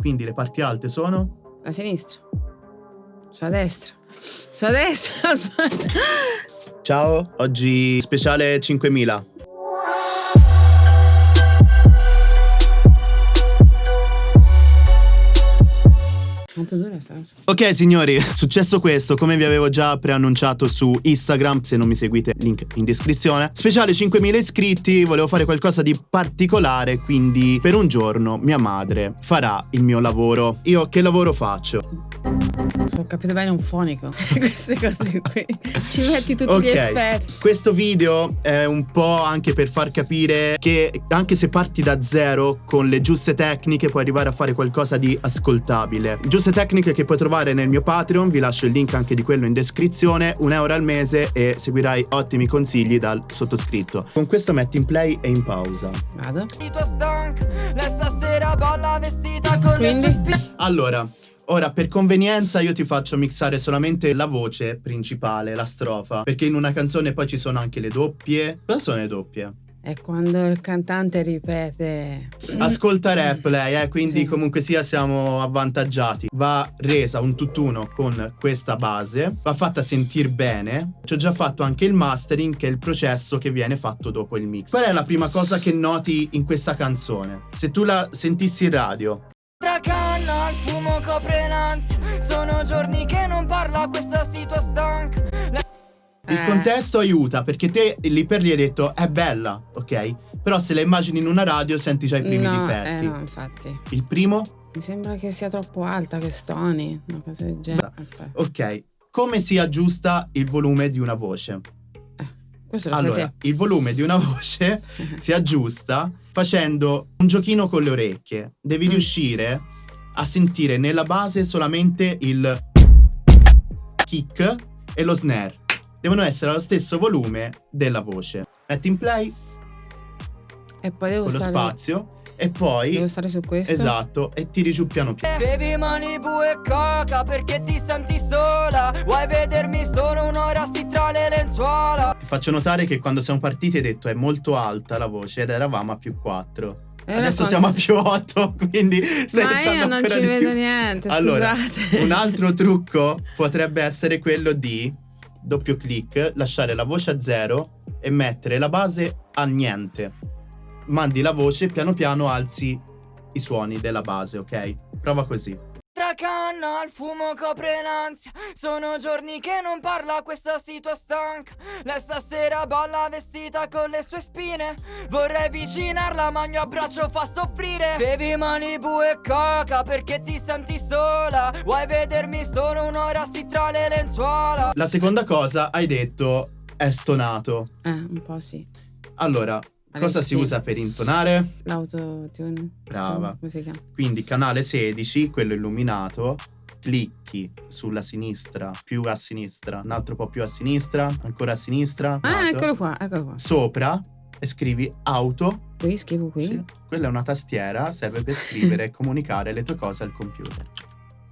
quindi le parti alte sono... A sinistra. Su a destra. Su a destra. Ciao, oggi speciale 5000. Quanto dura? Ok signori, successo questo, come vi avevo già preannunciato su Instagram, se non mi seguite link in descrizione. Speciale 5000 iscritti, volevo fare qualcosa di particolare, quindi per un giorno mia madre farà il mio lavoro. Io che lavoro faccio? Se ho capito bene un fonico. Queste cose qui. Ci metti tutti Ok, gli effetti. questo video è un po' anche per far capire che anche se parti da zero con le giuste tecniche puoi arrivare a fare qualcosa di ascoltabile. Giuste tecniche che puoi trovare nel mio Patreon, vi lascio il link anche di quello in descrizione, un euro al mese e seguirai ottimi consigli dal sottoscritto. Con questo metti in play e in pausa. Vado. Quindi? Allora, ora per convenienza io ti faccio mixare solamente la voce principale, la strofa, perché in una canzone poi ci sono anche le doppie. Cosa sono le doppie? È quando il cantante ripete. Ascolta rap lei, eh, quindi Sì. comunque sia siamo avvantaggiati. Va resa un tutt'uno con questa base, va fatta sentire bene. Ci ho già fatto anche il mastering, che è il processo che viene fatto dopo il mix. Qual è la prima cosa che noti in questa canzone? Se tu la sentissi in radio, canna, il fumo copre l'ansia Sono giorni che non parla questa si tua stanca Lei il Eh. contesto aiuta perché te lì per lì hai detto è bella, ok? Però se la immagini in una radio senti già i primi no, difetti. Eh no, infatti. Il primo? Mi sembra che sia troppo alta, che stoni. Una cosa del genere. Aspetta. Ok. Come si aggiusta il volume di una voce? Questo lo sai Allora, te. il volume di una voce si aggiusta facendo un giochino con le orecchie. Devi Mm. riuscire a sentire nella base solamente il kick e lo snare. Devono essere allo stesso volume della voce. Metti in play E poi devo con lo stare. spazio e poi Devo stare su questo. esatto e tiri giù piano piano. Bevi Malibu e coca perché ti senti sola Vuoi vedermi solo un'ora sì tra le lenzuola faccio notare che quando siamo partiti hai detto è molto alta la voce ed eravamo a più 4. E ora Adesso siamo a più 8, quindi stai Ma io non ci vedo più. niente, Allora, scusate. un altro trucco potrebbe essere quello di doppio clic, lasciare la voce a zero e mettere la base a niente. Mandi la voce, piano piano alzi i suoni della base, ok? Prova così. Tra canna, il fumo copre l'ansia. Sono giorni che non parla questa si tua stanca. Lei stasera balla vestita con le sue spine. Vorrei avvicinarla ma il mio abbraccio fa soffrire. Bevi Malibu e coca perché ti senti sola. Vuoi vedermi solo un'ora sì tra le lenzuola. La seconda cosa hai detto è stonato. Eh, un po' sì. Allora, cosa si usa per intonare? L'autotune. Brava. Chiama? Quindi canale 16, quello illuminato, clicchi sulla sinistra, più a sinistra, un altro po' più a sinistra, ancora a sinistra. Ah, altro. eccolo qua, eccolo qua. Sopra e scrivi auto. Qui scrivo qui. Sì, quella è una tastiera, serve per scrivere e comunicare le tue cose al computer.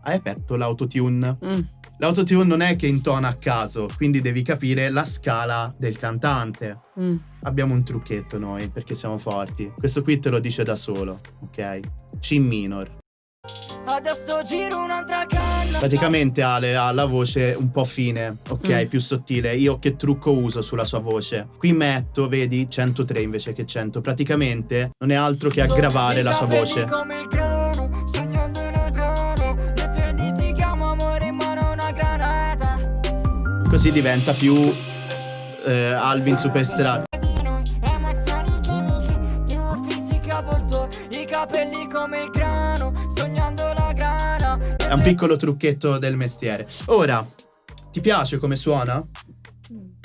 Hai aperto l'autotune. Mm. L'autotune non è che intona a caso, quindi devi capire la scala del cantante. mm. Abbiamo un trucchetto noi perché siamo forti. Questo qui te lo dice da solo, ok? C minor. Adesso giro un'altra canna Praticamente Ale ha la voce un po' fine, ok? Mm. Più sottile. Io che trucco uso sulla sua voce? Qui metto, vedi, 103 invece che 100. Praticamente non è altro che aggravare la sua voce. Come il Così diventa più eh, Alvin Superstar. È un piccolo trucchetto del mestiere. Ora, ti piace come suona?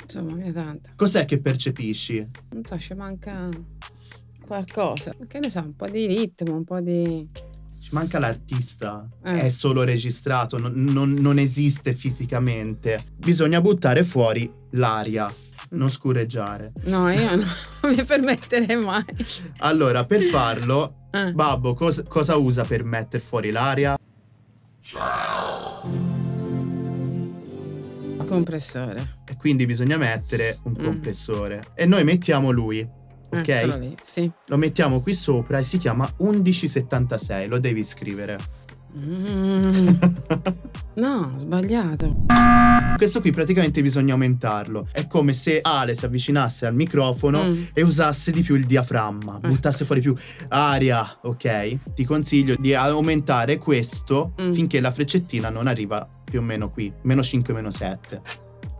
Insomma, mi è tanta. Cos'è che percepisci? Non so, ci manca qualcosa. Che ne so, un po' di ritmo, un po' di. Ci manca l'artista, Eh. è solo registrato, non, non- non esiste fisicamente. Bisogna buttare fuori l'aria, non scureggiare. No, io no, non mi permetterei mai. Allora, per farlo, Eh. Babbo, cos- cosa usa per mettere fuori l'aria? Compressore. E quindi bisogna mettere un Mm. compressore. E noi mettiamo lui, ok? Eccolo lì, sì. Lo mettiamo qui sopra e si chiama 1176, lo devi scrivere. Mm. No, sbagliato. Questo qui praticamente bisogna aumentarlo. È come se Ale si avvicinasse al microfono Mm. e usasse di più il diaframma, Eh. buttasse fuori più aria, ok? Ti consiglio di aumentare questo Mm. finché la freccettina non arriva più o meno qui, meno 5, meno 7.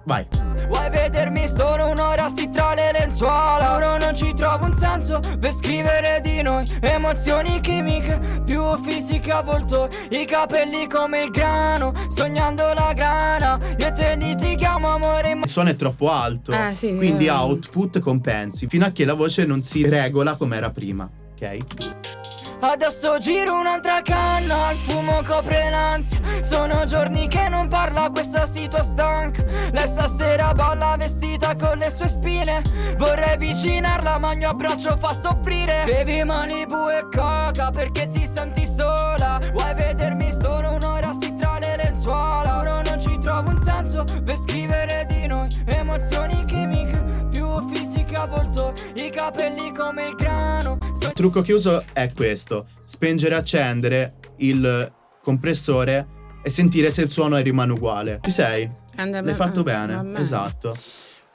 Vai. Vuoi vedermi solo un'ora sì tra le lenzuola Ora non ci trovo un senso per scrivere di noi Emozioni chimiche, più fisiche a volto I capelli come il grano, sognando la grana Io e te litighiamo amore Il suono è troppo alto, Eh, sì, quindi eh. output compensi, fino a che la voce non si regola come era prima, ok? Adesso giro un'altra canna, il fumo copre l'ansia. Sono giorni che non parla, questa situa stanca. Lei stasera balla vestita con le sue spine. Vorrei avvicinarla ma il mio abbraccio fa soffrire. Bevi Malibu e coca perché ti senti sola. Vuoi vedermi? Solo un'ora sì tra le lenzuola. Ora non ci trovo un senso per scrivere di noi. Emozioni chimiche, più fisiche a volto I capelli come il grano trucco che uso è questo: spengere e accendere il compressore e sentire se il suono rimane uguale. Ci sei? And- L'hai fatto bene, esatto.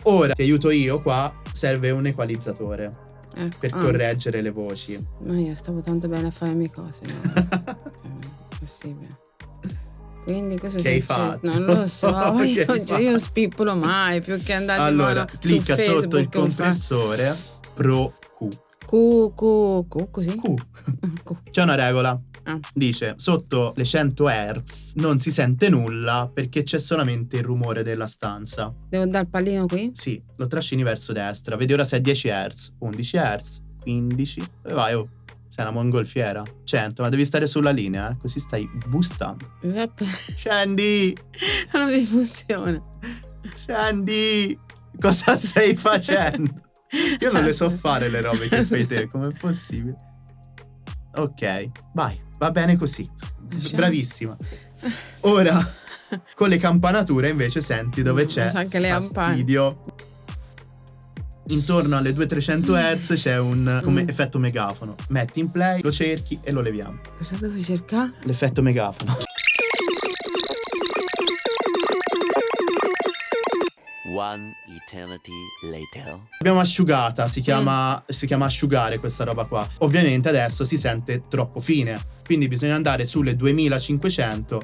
Ora ti aiuto io qua, serve un equalizzatore Ecco. per Ah, correggere le voci. Ma io stavo tanto bene a fare le mie cose. no? È possibile. Quindi cosa Che succede? Non lo so, Che io, cioè, io spippolo mai più che andare allora, su clicca Facebook sotto il o fa- compressore Pro Q. Q, Q, così? Q. Q. C'è una regola. Ah. Dice, sotto le 100 Hz non si sente nulla perché c'è solamente il rumore della stanza. Devo dare il pallino qui? Sì, lo trascini verso destra. Vedi ora se è 10 Hz, 11 Hz, 15. Dove vai? Oh, sei una mongolfiera. 100, ma devi stare sulla linea, eh? così stai boostando. Vabbè, Scendi! Non mi funziona. Scendi! Cosa stai facendo? Io non le so fare le robe che fai te, com'è possibile? Ok, vai, va bene così. Lasciamo. Bravissima. Ora, con le campanature invece senti dove Mm, c'è c'è anche le fastidio. Intorno alle 200-300 Hz c'è un come Mm. effetto megafono. Metti in play, lo cerchi e lo leviamo. Cosa devo cercare? L'effetto megafono. One eternity later. L'abbiamo asciugata, si chiama, Mm. si chiama asciugare questa roba qua. Ovviamente adesso si sente troppo fine, quindi bisogna andare sulle 2500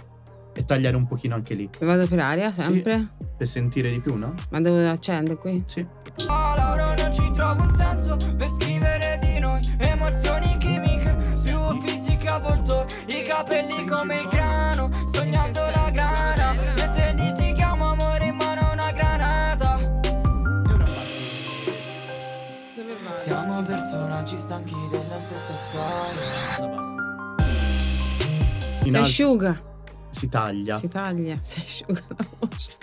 e tagliare un pochino anche lì, Vado per aria, sempre? per sentire di più, no? Ma devo accendere qui? Sì. Ora non ci trovo un senso per scrivere di noi Emozioni chimiche, più fisiche a volto I capelli come il grano, Siamo personaggi stanchi della stessa storia Si alto asciuga. si taglia. Si taglia. Si asciuga la voce.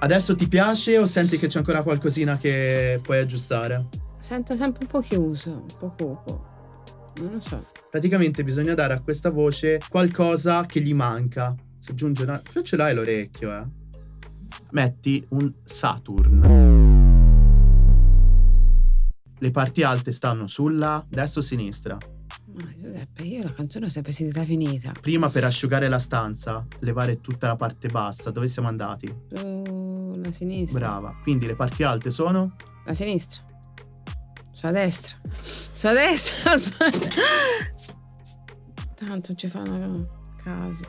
Adesso ti piace o senti che c'è ancora qualcosina che puoi aggiustare? Sento sempre un po' chiuso, un po' cupo. Non lo so. Praticamente bisogna dare a questa voce qualcosa che gli manca. Si aggiunge una... Però ce l'hai l'orecchio, eh. Metti un Saturn. Le parti alte stanno sulla destra o sinistra. Ma Giuseppe, io la canzone l'ho sempre sentita finita. Prima per asciugare la stanza, levare tutta la parte bassa. Dove siamo andati? Sulla sinistra. Brava. Quindi le parti alte sono La sinistra. Sulla destra. Sulla destra. Aspetta. Tanto ci fanno caso.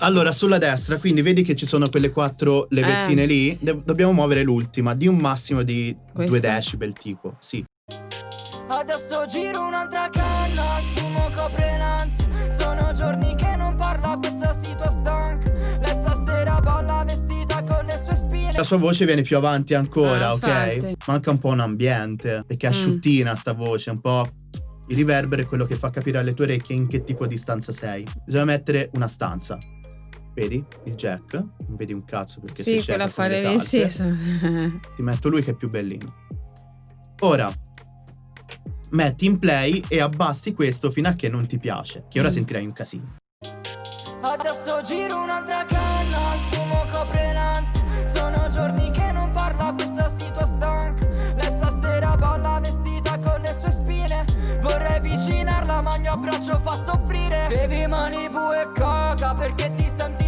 Allora, sulla destra, quindi vedi che ci sono quelle quattro levettine Eh. lì. Dobbiamo muovere l'ultima di un massimo di Questa? 2 decibel, tipo. Sì. Adesso giro un'altra canna, il fumo copre l'ansia Sono giorni che non parla, questa situa stanca Lei stasera balla vestita con le sue spine La sua voce viene più avanti ancora, Ah, ok? infatti. Manca un po' un ambiente, perché è Mm. asciuttina sta voce, un po'. Il riverbero è quello che fa capire alle tue orecchie in che tipo di stanza sei. Bisogna mettere una stanza. Vedi? Il jack. Non vedi un cazzo perché Sì, sei quella scema con le affare lì, sì. Ti metto lui che è più bellino. Ora metti in play e abbassi questo fino a che non ti piace, che ora mm. sentirai un casino. Adesso giro un'altra canna, il fumo copre l'ansia, sono giorni che non parla questa situazione stanca, lei stasera balla vestita con le sue spine, vorrei avvicinarla ma il mio abbraccio fa soffrire, bevi mani bue e coca perché ti senti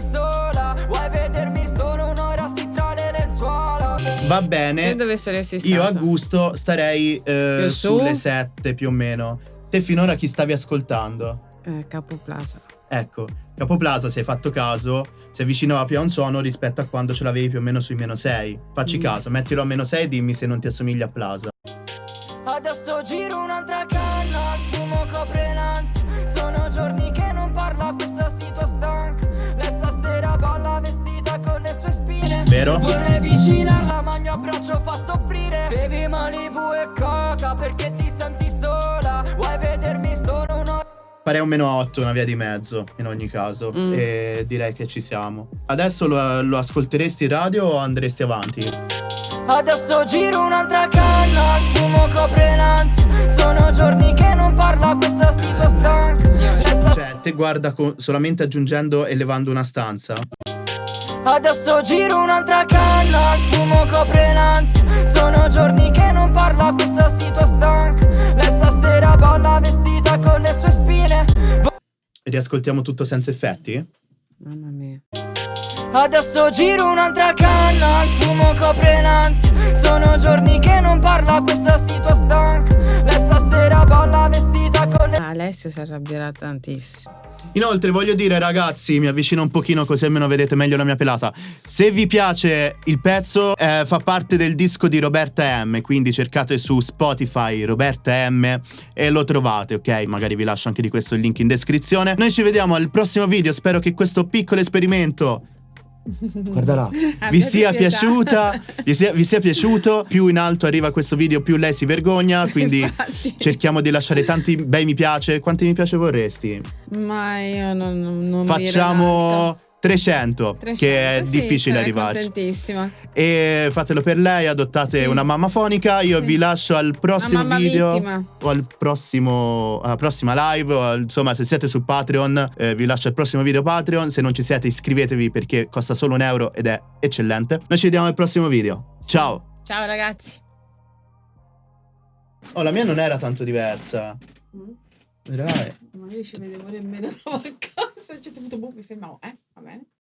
Va Se bene. dovesse essere Io a gusto starei eh, su? sulle 7 più o meno. Te finora chi stavi ascoltando? Eh, Capo Plaza. Ecco, Capoplaza, se hai fatto caso, si avvicinava più a un suono rispetto a quando ce l'avevi più o meno sui meno 6. Facci Mm. caso, mettilo a meno 6 e dimmi se non ti assomiglia a Plaza. Adesso giro un'altra canna, il fumo copre l'ansia Sono giorni che non parla questa situazione stanca Lei stasera balla vestita con le sue spine Vero? Vorrei avvicinarla ma perché ti senti sola Vuoi vedermi solo un'ora Farei un meno 8, una via di mezzo, in ogni caso. Mm. E direi che ci siamo. Adesso lo, lo ascolteresti in radio o andresti avanti? Adesso giro un'altra canna, il fumo copre l'ansia Sono giorni che non parla questa situazione stanca Cioè, te guarda co- solamente aggiungendo e levando una stanza. Adesso giro un'altra canna, il fumo copre l'ansia. Sono giorni che non parla questa situazione stanca. Lei stasera balla vestita con le sue spine. Riascoltiamo tutto senza effetti? Mamma mia. Adesso giro un'altra canna, il fumo copre l'ansia. Sono giorni che non parla questa situazione stanca Alessio si arrabbierà tantissimo. Inoltre voglio dire ragazzi, mi avvicino un pochino così almeno vedete meglio la mia pelata. Se vi piace il pezzo, eh, fa parte del disco di Roberta M, quindi cercate su Spotify Roberta M e lo trovate, ok? Magari vi lascio anche di questo il link in descrizione. Noi ci vediamo al prossimo video, spero che questo piccolo esperimento Guarda là. vi sia piaciuta, vi sia, vi sia piaciuto. Più in alto arriva questo video, più lei si vergogna. Quindi Infatti. cerchiamo di lasciare tanti bei mi piace. Quanti mi piace vorresti? Ma io non, non, Facciamo. 300, 300, che è sì, difficile arrivarci. contentissima. E fatelo per lei, adottate Sì. una mamma fonica. Io Sì. vi lascio al prossimo video vittima. o al prossimo alla prossima live. O insomma, se siete su Patreon, eh, vi lascio al prossimo video Patreon. Se non ci siete, iscrivetevi perché costa solo un euro ed è eccellente. Noi ci vediamo al prossimo video. Ciao! Ciao ragazzi. Oh, la mia non era tanto diversa. Vedrai. Ma io ci vedevo nemmeno stavo a casa. C'è tutto boh, mi fermavo, eh? Va bene?